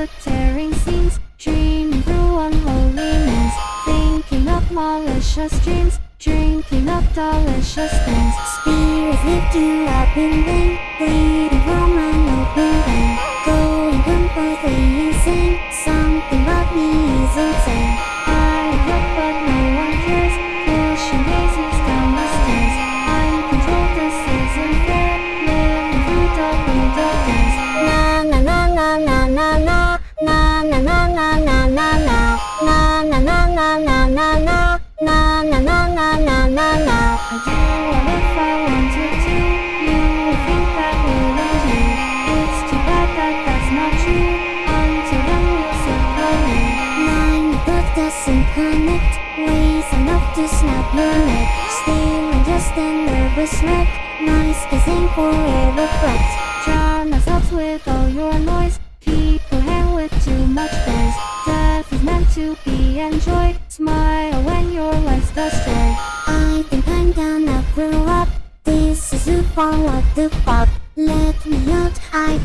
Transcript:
the tearing scenes, dreaming through unholiness, thinking of malicious dreams, drinking up delicious things. Spirits lift you up in vain, bleeding from an open vein, going completely insane. Something about me is insane. I look but no one cares, pushing gazes down the stairs. I control this isn't fair, living through double the But doesn't connect Ways enough to snap your neck Stealing just a nervous wreck Nice kissing forever wrecked Drama stops with all your noise. People hang with too much noise. Death is meant to be enjoyed. Smile when your life's destroyed. I think I'm gonna grow up This is too far what the fuck Let me out I